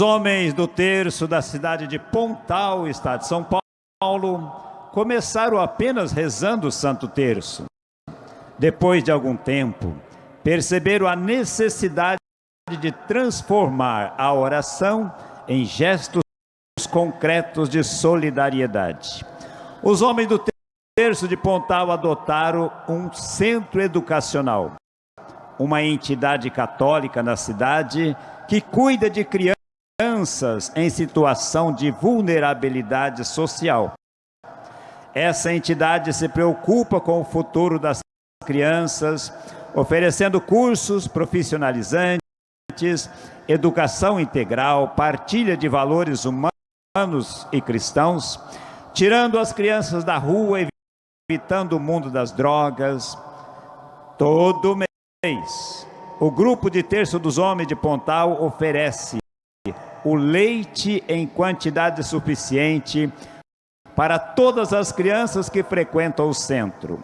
homens do terço da cidade de Pontal, estado de São Paulo, começaram apenas rezando o Santo Terço. Depois de algum tempo, perceberam a necessidade de transformar a oração em gestos concretos de solidariedade. Os homens do terço de Pontal adotaram um centro educacional, uma entidade católica na cidade que cuida de crianças crianças em situação de vulnerabilidade social. Essa entidade se preocupa com o futuro das crianças, oferecendo cursos profissionalizantes, educação integral, partilha de valores humanos e cristãos, tirando as crianças da rua, evitando o mundo das drogas. Todo mês, o grupo de Terço dos Homens de Pontal oferece o leite em quantidade suficiente para todas as crianças que frequentam o centro.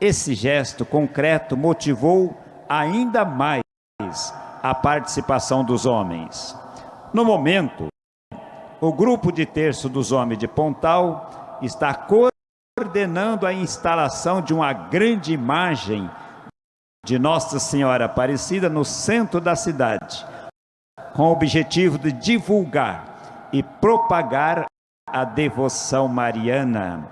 Esse gesto concreto motivou ainda mais a participação dos homens. No momento, o grupo de terço dos homens de Pontal está coordenando a instalação de uma grande imagem de Nossa Senhora Aparecida no centro da cidade, com o objetivo de divulgar e propagar a devoção mariana.